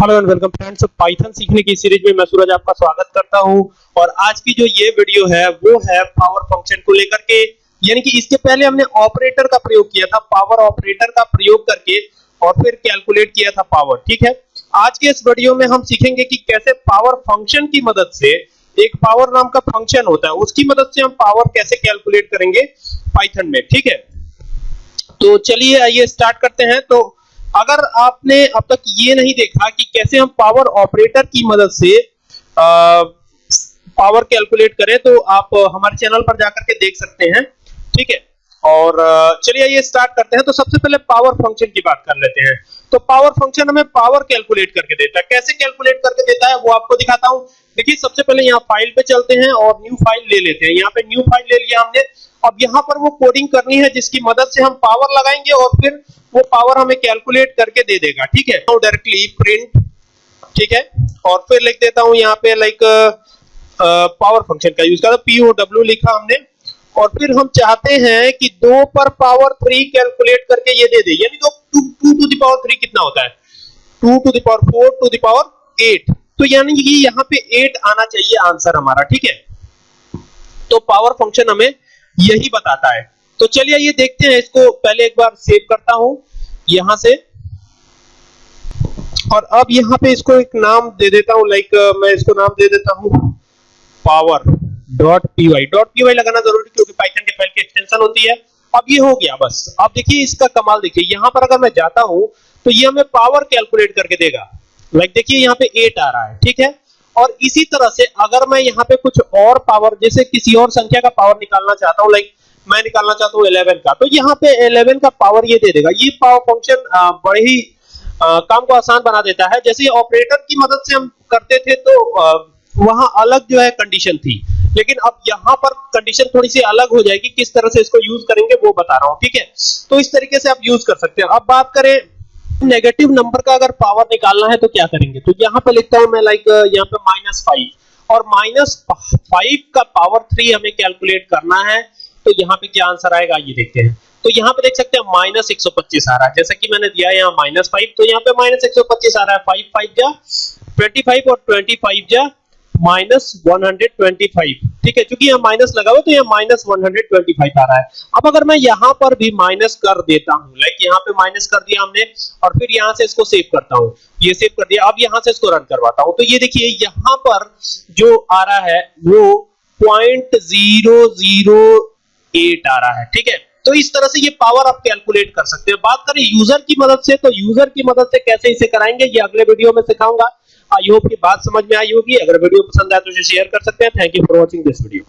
Hello and welcome friends. Python सीखने की series में मैं सूरज आपका स्वागत करता हूँ। और आज की जो ये वीडियो है, वो है पावर फ़ंक्शन को लेकर के। यानी कि इसके पहले हमने ऑपरेटर का प्रयोग किया था पावर ऑपरेटर का प्रयोग करके, और फिर कैलकुलेट किया था पावर ठीक है? आज के इस वीडियो में हम सीखेंगे कि कैसे पावर फ़ंक्शन की मदद से एक पावर नाम का फ़ंक्शन होता है, उसकी मदद से हम पावर कैसे कैलकुलेट करेंगे पाइथन में, ठीक है? तो चलिए आइए स्टार्ट करते हैं। तो अगर आपने अब तक ये नहीं देखा कि कैसे हम पावर ऑपरेटर की मदद से आ, पावर कैलकुलेट करें तो आप हमारे चैनल पर जाकर के देख सकते हैं। ठीक है? और चलिए ये स्टार्ट करते हैं। तो सबसे पहले पावर फ़ंक्शन की बात कर लेते हैं। तो पावर फ़ंक्शन हमें पावर कैलकुलेट करके देता है। कैसे कैलकुलेट करके देता है, वो आपको दिखाता हूँ। देखिए, सबसे पहले यहाँ फ़ाइल पे चलते हैं और न्यू फ़ाइल ले लेते हैं। यहाँ पे न्यू फ़ाइल ले लिया हमने। अब यहाँ पर वो कोडिंग करनी है, जिसकी मदद से हम पावर लगाएँगे और फिर वो पावर हमें कैलकुलेट करके दे देगा। ठीक है? तो डायरेक्टली प्रिंट ठीक है? और फिर लिख देता हूँ यहाँ पे लाइक पावर फ़ंक्शन का यूज़ कर। पीओ डब्ल्यू लिखा हमने। और फिर हम चाहते हैं कि दो पर पावर थ्री कैलकुलेट करके ये दे दे। यानी two two to the power three कितना होता है? Two to the power four to the power eight तो यानी कि यहाँ पे एट आना चाहिए आंसर हमारा, ठीक है? तो पावर फ़ंक्शन हमें यही बताता है। तो चलिए ये देखते हैं, इसको पहले एक बार सेव करता हूँ, यहाँ से। और अब यहाँ पे इसको एक नाम दे देता हूँ लाइक मैं इसको नाम दे देता हूँ power dot P Y dot P Y लगाना ज़रूरी क्योंकि पाइथन के फ़ाइल की एक्सटेंशन होती है। अब ये हो गया बस। अब देखिए इसका कमाल देखिए। यहाँ पर अगर मैं जाता हूँ तो ये हमें पावर कैलकुलेट करके देगा। लाइक देखिए यहाँ पे 8 आ रहा है ठीक है? और इसी तरह से अगर मैं यहाँ पे कुछ और पावर जैसे किसी और संख्या का पावर निकालना चाहता हूँ लाइक मैं निकालना चाहता हूँ 11 का तो यहाँ पे 11 का पावर ये दे देगा। ये पावर फ़ंक्शन बड़े ही आ, काम को आसान बना देता है। जैसे ऑपरेटर की मदद से हम करते थे तो वहाँ अलग जो है कंडीशन थी। लेकिन अब यहाँ पर कंडीशन थोड़ी सी अलग हो जाएगी, किस तरह से इसको यूज़ करेंगे वो बता रहा हूँ, ठीक है? तो इस तरीके से आप यूज़ कर सकते हैं। अब बात करें नेगेटिव नंबर का अगर पावर निकालना है तो क्या करेंगे? तो यहाँ पे लिखता हूँ मैं लाइक यहाँ पे माइनस फाइव और माइनस फाइव का पावर थ्री हमें कैलकुलेट करना है तो यहाँ पे क्या आंसर आएगा? ये देखते हैं। तो यहाँ पे देख सकते हैं माइनस एक सौ पच्चीस आ रहा है। जैसा कि मैंने दिया यहाँ माइनस फाइव तो यहाँ पे माइनस एक सौ पच्चीस आ रहा है। फाइव फाइव जा ट्वेंटी फाइव और ट्वेंटी फाइव जा माइनस वन ठीक है क्योंकि यहाँ माइनस लगा हुआ तो यहाँ माइनस वन आ रहा है। अब अगर मैं यहाँ पर भी माइनस कर देता हूँ लाइक यहाँ पे माइनस कर दिया हमने, और फिर यहाँ से इसको सेव करता हूँ, ये सेव कर दिया, अब यहाँ से इसको रन करवाता हूँ तो ये देखिए, यहाँ पर जो आ रहा है, वो पॉइंट ज़ीरो ज़ीरो एट आ रहा है, ठीक है? तो इस तरह से ये पावर आप कैलकुलेट कर सकते हैं। बात करें यूज़र की मदद से तो यूज़र की मदद से कैसे इसे कराएँगे, ये अगले वीडियो में सिखाऊँगा। आई होप की बात समझ में आई होगी। अगर वीडियो पसंद आए तो इसे शेयर कर सकते हैं। Thank you for watching this video